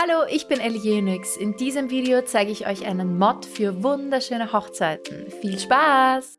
Hallo, ich bin Elienix. In diesem Video zeige ich euch einen Mod für wunderschöne Hochzeiten. Viel Spaß!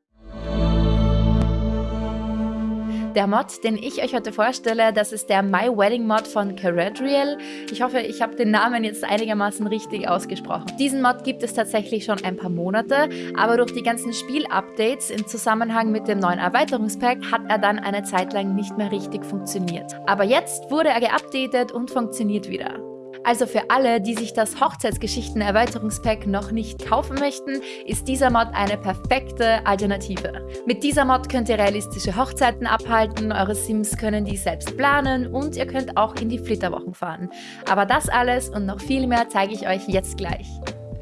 Der Mod, den ich euch heute vorstelle, das ist der My Wedding Mod von Caradriel. Ich hoffe, ich habe den Namen jetzt einigermaßen richtig ausgesprochen. Diesen Mod gibt es tatsächlich schon ein paar Monate, aber durch die ganzen Spielupdates im Zusammenhang mit dem neuen Erweiterungspack hat er dann eine Zeit lang nicht mehr richtig funktioniert. Aber jetzt wurde er geupdatet und funktioniert wieder. Also für alle, die sich das Hochzeitsgeschichten-Erweiterungspack noch nicht kaufen möchten, ist dieser Mod eine perfekte Alternative. Mit dieser Mod könnt ihr realistische Hochzeiten abhalten, eure Sims können die selbst planen und ihr könnt auch in die Flitterwochen fahren. Aber das alles und noch viel mehr zeige ich euch jetzt gleich.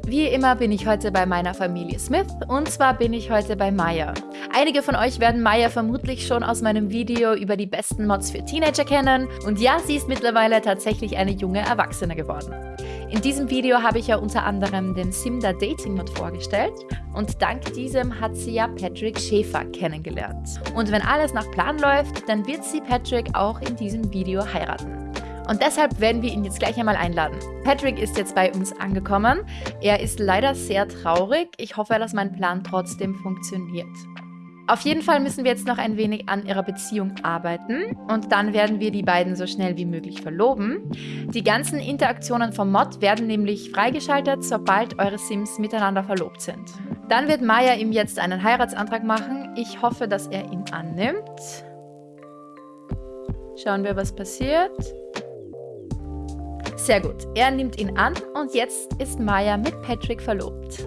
Wie immer bin ich heute bei meiner Familie Smith und zwar bin ich heute bei Maya. Einige von euch werden Maya vermutlich schon aus meinem Video über die besten Mods für Teenager kennen und ja, sie ist mittlerweile tatsächlich eine junge Erwachsene geworden. In diesem Video habe ich ja unter anderem den Simda Dating Mod vorgestellt und dank diesem hat sie ja Patrick Schäfer kennengelernt. Und wenn alles nach Plan läuft, dann wird sie Patrick auch in diesem Video heiraten. Und deshalb werden wir ihn jetzt gleich einmal einladen. Patrick ist jetzt bei uns angekommen. Er ist leider sehr traurig. Ich hoffe, dass mein Plan trotzdem funktioniert. Auf jeden Fall müssen wir jetzt noch ein wenig an ihrer Beziehung arbeiten und dann werden wir die beiden so schnell wie möglich verloben. Die ganzen Interaktionen vom Mod werden nämlich freigeschaltet, sobald eure Sims miteinander verlobt sind. Dann wird Maya ihm jetzt einen Heiratsantrag machen. Ich hoffe, dass er ihn annimmt. Schauen wir, was passiert. Sehr gut, er nimmt ihn an und jetzt ist Maya mit Patrick verlobt.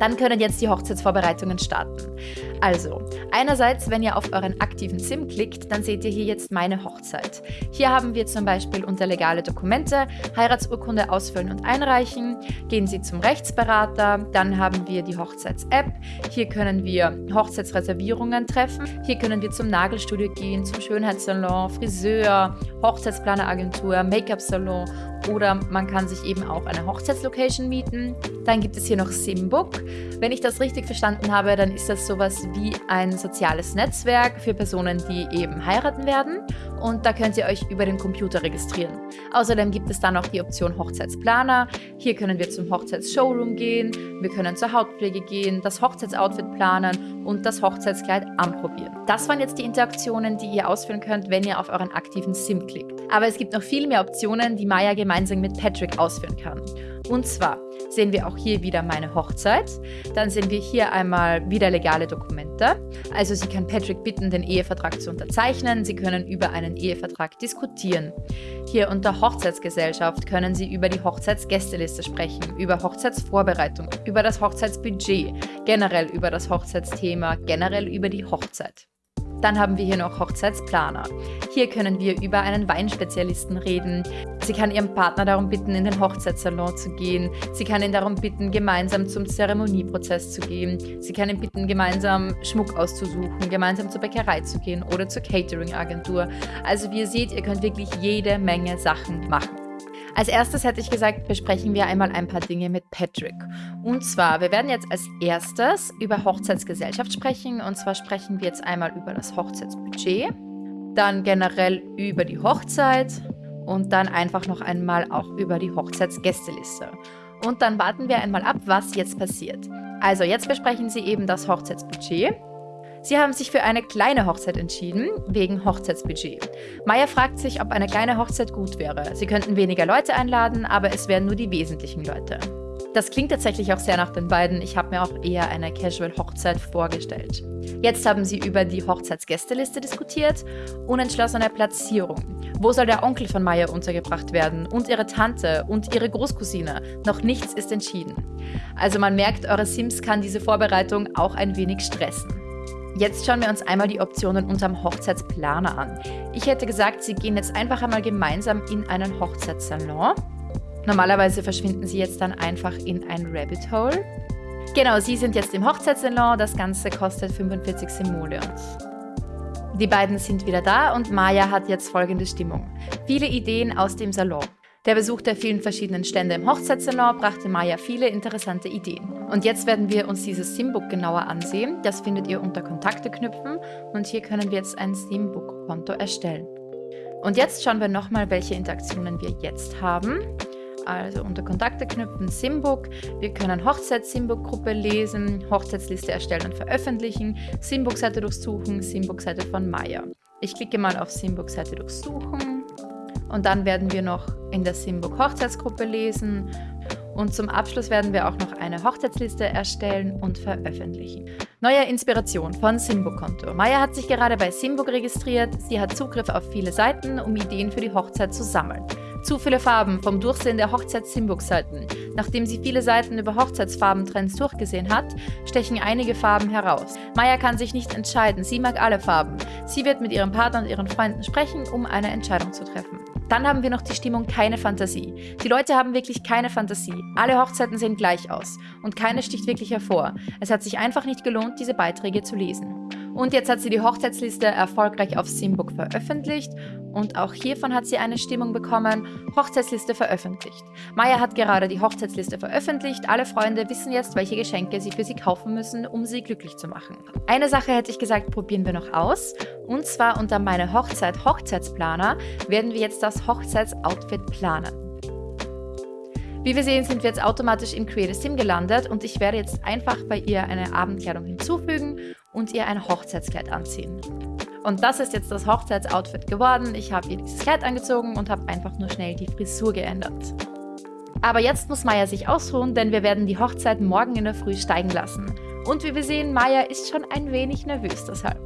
Dann können jetzt die Hochzeitsvorbereitungen starten. Also, einerseits, wenn ihr auf euren aktiven SIM klickt, dann seht ihr hier jetzt meine Hochzeit. Hier haben wir zum Beispiel unter legale Dokumente, Heiratsurkunde ausfüllen und einreichen, gehen Sie zum Rechtsberater, dann haben wir die Hochzeits-App, hier können wir Hochzeitsreservierungen treffen, hier können wir zum Nagelstudio gehen, zum Schönheitssalon, Friseur, Hochzeitsplaner-Agentur, Make-up-Salon oder man kann sich eben auch eine Hochzeitslocation mieten. Dann gibt es hier noch Simbook. Wenn ich das richtig verstanden habe, dann ist das sowas wie ein soziales Netzwerk für Personen, die eben heiraten werden und da könnt ihr euch über den Computer registrieren. Außerdem gibt es dann noch die Option Hochzeitsplaner. Hier können wir zum Hochzeitsshowroom gehen, wir können zur Hautpflege gehen, das Hochzeitsoutfit planen und das Hochzeitskleid anprobieren. Das waren jetzt die Interaktionen, die ihr ausführen könnt, wenn ihr auf euren aktiven SIM klickt. Aber es gibt noch viel mehr Optionen, die Maya gemeinsam mit Patrick ausführen kann. Und zwar sehen wir auch hier wieder meine Hochzeit. Dann sehen wir hier einmal wieder legale Dokumente. Also sie kann Patrick bitten, den Ehevertrag zu unterzeichnen. Sie können über einen Ehevertrag diskutieren. Hier unter Hochzeitsgesellschaft können Sie über die Hochzeitsgästeliste sprechen, über Hochzeitsvorbereitung, über das Hochzeitsbudget, generell über das Hochzeitsthema, generell über die Hochzeit. Dann haben wir hier noch Hochzeitsplaner. Hier können wir über einen Weinspezialisten reden. Sie kann ihren Partner darum bitten, in den Hochzeitssalon zu gehen. Sie kann ihn darum bitten, gemeinsam zum Zeremonieprozess zu gehen. Sie kann ihn bitten, gemeinsam Schmuck auszusuchen, gemeinsam zur Bäckerei zu gehen oder zur Catering-Agentur. Also wie ihr seht, ihr könnt wirklich jede Menge Sachen machen. Als erstes hätte ich gesagt, besprechen wir einmal ein paar Dinge mit Patrick. Und zwar, wir werden jetzt als erstes über Hochzeitsgesellschaft sprechen. Und zwar sprechen wir jetzt einmal über das Hochzeitsbudget, dann generell über die Hochzeit und dann einfach noch einmal auch über die Hochzeitsgästeliste. Und dann warten wir einmal ab, was jetzt passiert. Also jetzt besprechen Sie eben das Hochzeitsbudget. Sie haben sich für eine kleine Hochzeit entschieden, wegen Hochzeitsbudget. Maya fragt sich, ob eine kleine Hochzeit gut wäre. Sie könnten weniger Leute einladen, aber es wären nur die wesentlichen Leute. Das klingt tatsächlich auch sehr nach den beiden. Ich habe mir auch eher eine Casual-Hochzeit vorgestellt. Jetzt haben sie über die Hochzeitsgästeliste diskutiert. Unentschlossene Platzierung. Wo soll der Onkel von Maya untergebracht werden? Und ihre Tante und ihre Großcousine? Noch nichts ist entschieden. Also man merkt, eure Sims kann diese Vorbereitung auch ein wenig stressen. Jetzt schauen wir uns einmal die Optionen unterm Hochzeitsplaner an. Ich hätte gesagt, Sie gehen jetzt einfach einmal gemeinsam in einen Hochzeitssalon. Normalerweise verschwinden Sie jetzt dann einfach in ein Rabbit Hole. Genau, Sie sind jetzt im Hochzeitssalon. Das Ganze kostet 45 Simoleons. Die beiden sind wieder da und Maya hat jetzt folgende Stimmung. Viele Ideen aus dem Salon. Der Besuch der vielen verschiedenen Stände im Hochzeitssalon brachte Maya viele interessante Ideen. Und jetzt werden wir uns dieses Simbook genauer ansehen. Das findet ihr unter Kontakte knüpfen und hier können wir jetzt ein Simbook-Konto erstellen. Und jetzt schauen wir nochmal, welche Interaktionen wir jetzt haben. Also unter Kontakte knüpfen Simbook. Wir können Hochzeits-Simbook-Gruppe lesen, Hochzeitsliste erstellen und veröffentlichen, Simbook-Seite durchsuchen, Simbook-Seite von Maya. Ich klicke mal auf Simbook-Seite durchsuchen und dann werden wir noch in der Simbook Hochzeitsgruppe lesen und zum Abschluss werden wir auch noch eine Hochzeitsliste erstellen und veröffentlichen. Neue Inspiration von Simbook-Konto. Maya hat sich gerade bei Simbook registriert. Sie hat Zugriff auf viele Seiten, um Ideen für die Hochzeit zu sammeln. Zu viele Farben vom Durchsehen der Hochzeits-Simbook-Seiten. Nachdem sie viele Seiten über Hochzeitsfarbentrends durchgesehen hat, stechen einige Farben heraus. Maya kann sich nicht entscheiden, sie mag alle Farben. Sie wird mit ihrem Partner und ihren Freunden sprechen, um eine Entscheidung zu treffen. Dann haben wir noch die Stimmung keine Fantasie. Die Leute haben wirklich keine Fantasie. Alle Hochzeiten sehen gleich aus und keine sticht wirklich hervor. Es hat sich einfach nicht gelohnt, diese Beiträge zu lesen. Und jetzt hat sie die Hochzeitsliste erfolgreich auf Simbook veröffentlicht und auch hiervon hat sie eine Stimmung bekommen, Hochzeitsliste veröffentlicht. Maya hat gerade die Hochzeitsliste veröffentlicht, alle Freunde wissen jetzt, welche Geschenke sie für sie kaufen müssen, um sie glücklich zu machen. Eine Sache hätte ich gesagt, probieren wir noch aus und zwar unter meine Hochzeit Hochzeitsplaner werden wir jetzt das Hochzeitsoutfit planen. Wie wir sehen, sind wir jetzt automatisch in Create a Sim gelandet und ich werde jetzt einfach bei ihr eine Abendkleidung hinzufügen und ihr ein Hochzeitskleid anziehen. Und das ist jetzt das Hochzeitsoutfit geworden. Ich habe ihr dieses Kleid angezogen und habe einfach nur schnell die Frisur geändert. Aber jetzt muss Maya sich ausruhen, denn wir werden die Hochzeit morgen in der Früh steigen lassen. Und wie wir sehen, Maya ist schon ein wenig nervös deshalb.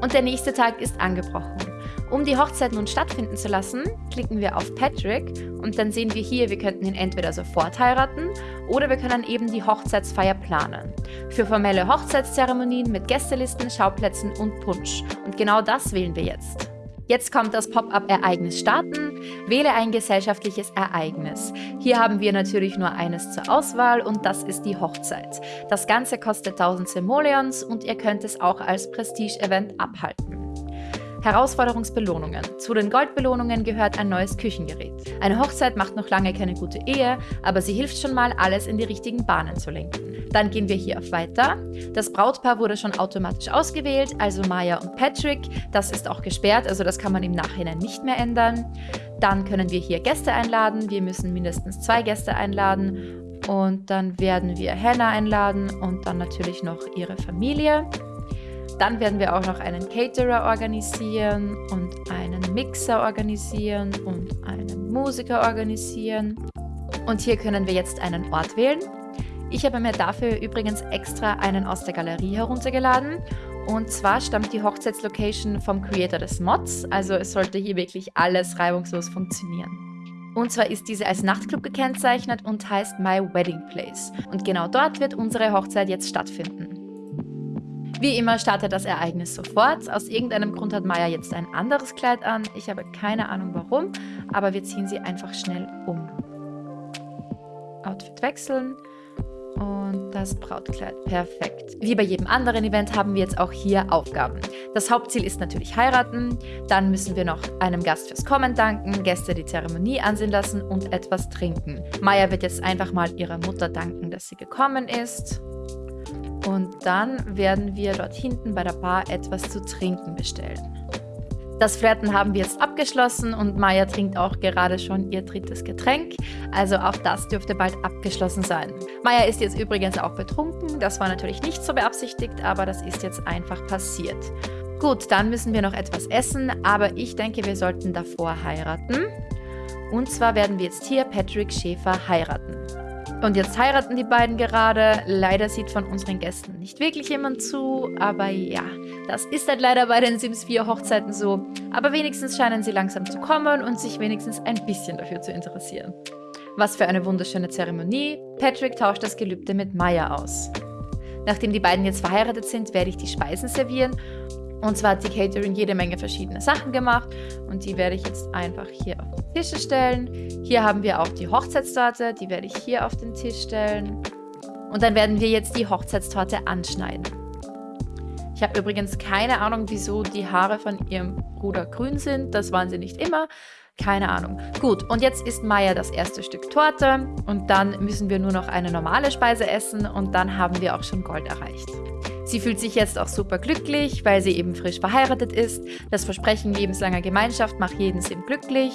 Und der nächste Tag ist angebrochen. Um die Hochzeit nun stattfinden zu lassen, klicken wir auf Patrick und dann sehen wir hier, wir könnten ihn entweder sofort heiraten oder wir können eben die Hochzeitsfeier planen. Für formelle Hochzeitszeremonien mit Gästelisten, Schauplätzen und Punsch. Und genau das wählen wir jetzt. Jetzt kommt das Pop-up-Ereignis starten. Wähle ein gesellschaftliches Ereignis. Hier haben wir natürlich nur eines zur Auswahl und das ist die Hochzeit. Das Ganze kostet 1000 Simoleons und ihr könnt es auch als Prestige-Event abhalten. Herausforderungsbelohnungen. Zu den Goldbelohnungen gehört ein neues Küchengerät. Eine Hochzeit macht noch lange keine gute Ehe, aber sie hilft schon mal, alles in die richtigen Bahnen zu lenken. Dann gehen wir hier auf Weiter. Das Brautpaar wurde schon automatisch ausgewählt, also Maya und Patrick. Das ist auch gesperrt, also das kann man im Nachhinein nicht mehr ändern. Dann können wir hier Gäste einladen. Wir müssen mindestens zwei Gäste einladen. Und dann werden wir Hannah einladen und dann natürlich noch ihre Familie. Dann werden wir auch noch einen Caterer organisieren und einen Mixer organisieren und einen Musiker organisieren. Und hier können wir jetzt einen Ort wählen. Ich habe mir dafür übrigens extra einen aus der Galerie heruntergeladen. Und zwar stammt die Hochzeitslocation vom Creator des Mods, also es sollte hier wirklich alles reibungslos funktionieren. Und zwar ist diese als Nachtclub gekennzeichnet und heißt My Wedding Place. Und genau dort wird unsere Hochzeit jetzt stattfinden. Wie immer startet das Ereignis sofort. Aus irgendeinem Grund hat Maya jetzt ein anderes Kleid an. Ich habe keine Ahnung warum, aber wir ziehen sie einfach schnell um. Outfit wechseln und das Brautkleid. Perfekt. Wie bei jedem anderen Event haben wir jetzt auch hier Aufgaben. Das Hauptziel ist natürlich heiraten. Dann müssen wir noch einem Gast fürs Kommen danken, Gäste die Zeremonie ansehen lassen und etwas trinken. Maya wird jetzt einfach mal ihrer Mutter danken, dass sie gekommen ist. Und dann werden wir dort hinten bei der Bar etwas zu trinken bestellen. Das Flirten haben wir jetzt abgeschlossen und Maya trinkt auch gerade schon ihr drittes Getränk. Also auch das dürfte bald abgeschlossen sein. Maya ist jetzt übrigens auch betrunken. Das war natürlich nicht so beabsichtigt, aber das ist jetzt einfach passiert. Gut, dann müssen wir noch etwas essen, aber ich denke, wir sollten davor heiraten. Und zwar werden wir jetzt hier Patrick Schäfer heiraten. Und jetzt heiraten die beiden gerade. Leider sieht von unseren Gästen nicht wirklich jemand zu, aber ja, das ist halt leider bei den Sims 4 Hochzeiten so. Aber wenigstens scheinen sie langsam zu kommen und sich wenigstens ein bisschen dafür zu interessieren. Was für eine wunderschöne Zeremonie. Patrick tauscht das Gelübde mit Maya aus. Nachdem die beiden jetzt verheiratet sind, werde ich die Speisen servieren und zwar hat die Catering jede Menge verschiedene Sachen gemacht und die werde ich jetzt einfach hier auf die Tische stellen. Hier haben wir auch die Hochzeitstorte, die werde ich hier auf den Tisch stellen. Und dann werden wir jetzt die Hochzeitstorte anschneiden. Ich habe übrigens keine Ahnung, wieso die Haare von ihrem Bruder grün sind. Das waren sie nicht immer. Keine Ahnung. Gut, und jetzt isst Maya das erste Stück Torte und dann müssen wir nur noch eine normale Speise essen und dann haben wir auch schon Gold erreicht. Sie fühlt sich jetzt auch super glücklich, weil sie eben frisch verheiratet ist. Das Versprechen lebenslanger Gemeinschaft macht jeden Sim glücklich.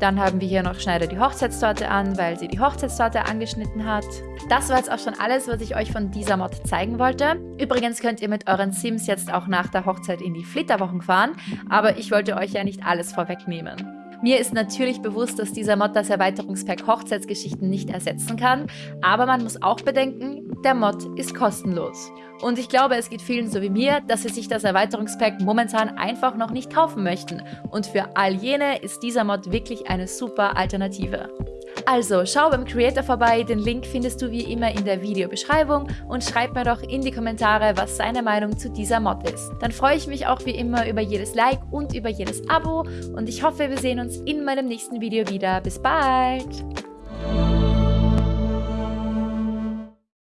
Dann haben wir hier noch Schneider die Hochzeitstorte an, weil sie die Hochzeitstorte angeschnitten hat. Das war jetzt auch schon alles, was ich euch von dieser Mod zeigen wollte. Übrigens könnt ihr mit euren Sims jetzt auch nach der Hochzeit in die Flitterwochen fahren, aber ich wollte euch ja nicht alles vorwegnehmen. Mir ist natürlich bewusst, dass dieser Mod das Erweiterungspack Hochzeitsgeschichten nicht ersetzen kann, aber man muss auch bedenken, der Mod ist kostenlos. Und ich glaube, es geht vielen so wie mir, dass sie sich das Erweiterungspack momentan einfach noch nicht kaufen möchten. Und für all jene ist dieser Mod wirklich eine super Alternative. Also schau beim Creator vorbei, den Link findest du wie immer in der Videobeschreibung und schreib mir doch in die Kommentare, was seine Meinung zu dieser Mod ist. Dann freue ich mich auch wie immer über jedes Like und über jedes Abo und ich hoffe, wir sehen uns in meinem nächsten Video wieder. Bis bald!